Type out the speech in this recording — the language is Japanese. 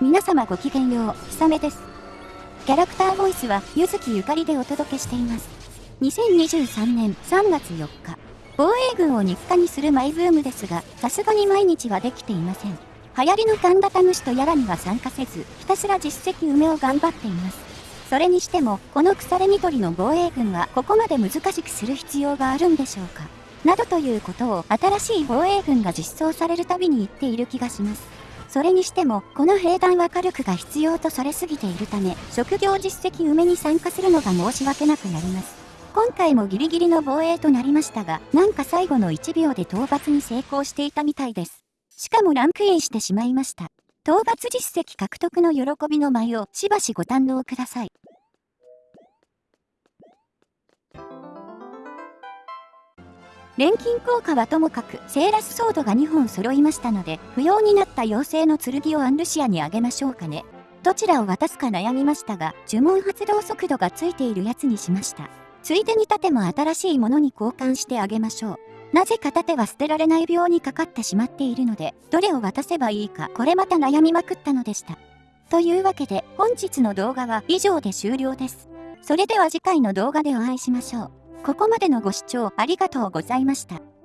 皆様ごきげんよう、ひさめです。キャラクターボイスは、ゆずきゆかりでお届けしています。2023年3月4日、防衛軍を日課にするマイブームですが、さすがに毎日はできていません。流行りの神田タムシとやらには参加せず、ひたすら実績埋めを頑張っています。それにしても、この腐れ緑の防衛軍はここまで難しくする必要があるんでしょうか。などということを新しい防衛軍が実装されるたびに言っている気がします。それにしても、この兵団は火力が必要とされすぎているため、職業実績埋めに参加するのが申し訳なくなります。今回もギリギリの防衛となりましたが、なんか最後の1秒で討伐に成功していたみたいです。しかもランクインしてしまいました。討伐実績獲得の喜びの舞をしばしご堪能ください。錬金効果はともかく、セーラスソードが2本揃いましたので、不要になった妖精の剣をアンルシアにあげましょうかね。どちらを渡すか悩みましたが、呪文発動速度がついているやつにしました。ついでに盾も新しいものに交換してあげましょう。なぜか盾は捨てられない病にかかってしまっているので、どれを渡せばいいか、これまた悩みまくったのでした。というわけで、本日の動画は以上で終了です。それでは次回の動画でお会いしましょう。ここまでのご視聴ありがとうございました。